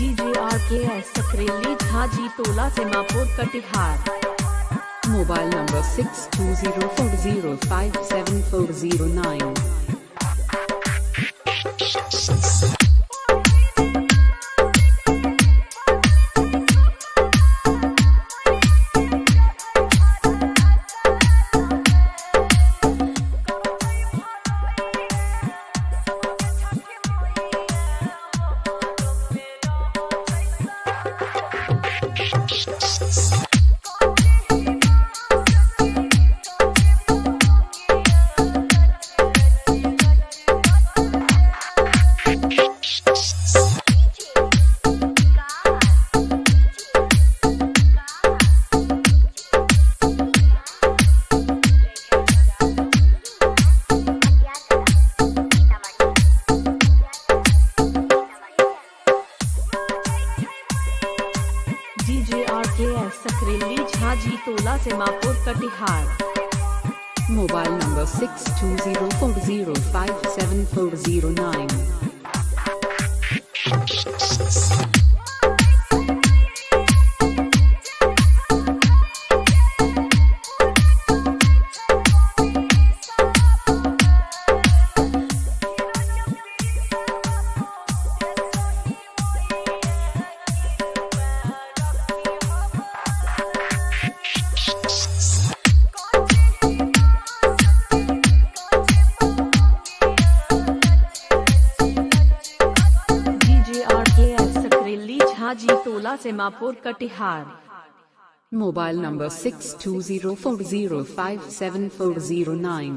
DGR के S Sakreli, Jhaji, टोला Simapur Katihar mobile number six two zero four zero five seven four zero nine. DJ R K F Sakreli झाझी, टोला से मापुर Katihar mobile number six two zero four zero five seven four zero nine माजी टोला Simapur Katihar mobile number six two zero four zero five seven four zero nine.